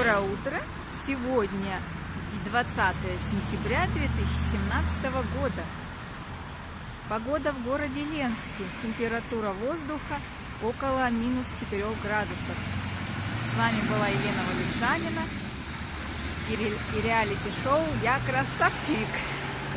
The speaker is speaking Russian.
Доброе утро! Сегодня 20 сентября 2017 года. Погода в городе Ленске. Температура воздуха около минус 4 градусов. С вами была Елена Валерьянина и реалити-шоу «Я красавчик».